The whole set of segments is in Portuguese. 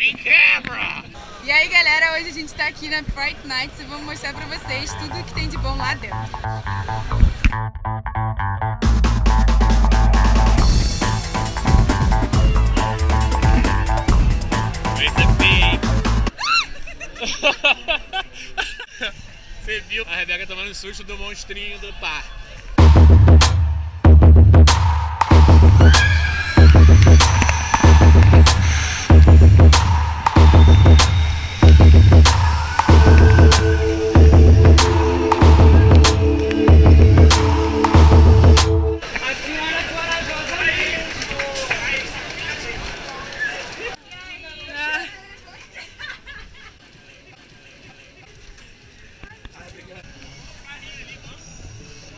me quebra! E aí galera, hoje a gente tá aqui na Fright Nights e vamos mostrar pra vocês tudo que tem de bom lá dentro. Você viu a Rebeca tomando susto do monstrinho do parque.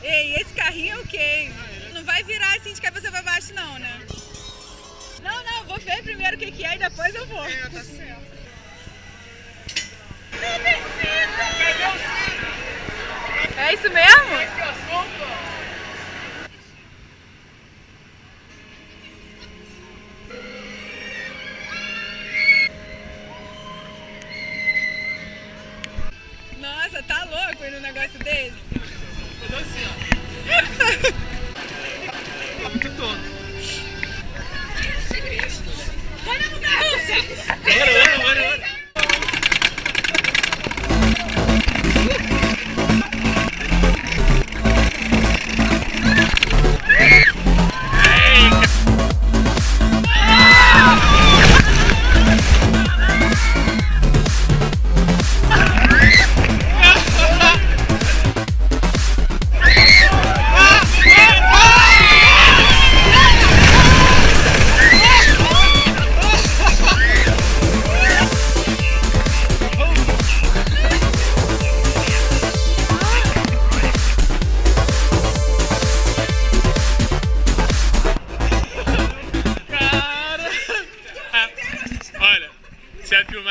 Ei, esse carrinho é o quê? Não vai virar assim de cabeça pra baixo não, né? Não, não, vou ver primeiro o que, que é e depois eu vou. É, tá certo. É isso mesmo?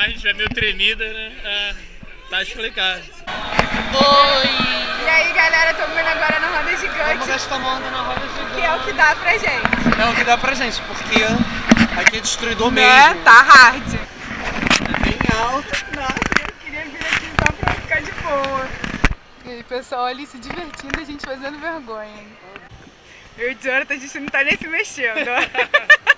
A filmagem estiver meio tremida, né? ah, tá explicado. E aí galera, tô vendo agora na roda Vamos gigante, gastar uma onda na roda gigante. que é o que dá pra gente. É o que dá pra gente, porque aqui é destruidor Né? mesmo. Tá hard. É bem alto. Nossa, eu queria vir aqui só pra ficar de boa. E aí, pessoal ali se divertindo e a gente fazendo vergonha. Eu e o Jonathan, a gente não tá nem se mexendo.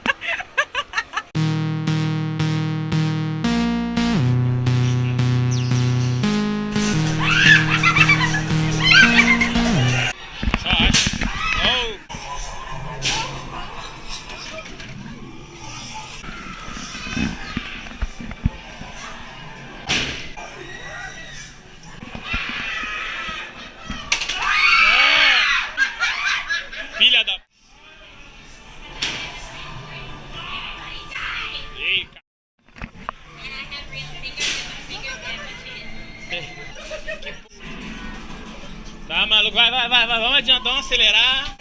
Filha da. Ei, Tá maluco, vai, vai, vai, vai, vamos adiantar, vamos acelerar.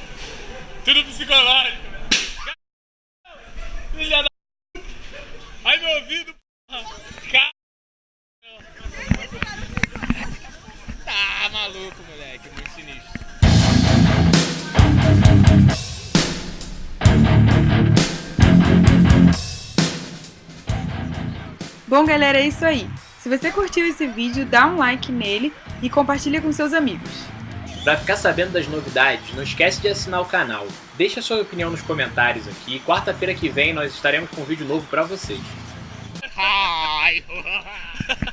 Tudo psicológico. Filha da. Ai meu ouvido, porra. Tá maluco, moleque, muito sinistro. Bom, galera, é isso aí. Se você curtiu esse vídeo, dá um like nele e compartilha com seus amigos. Para ficar sabendo das novidades, não esquece de assinar o canal. Deixa sua opinião nos comentários aqui. Quarta-feira que vem nós estaremos com um vídeo novo para vocês.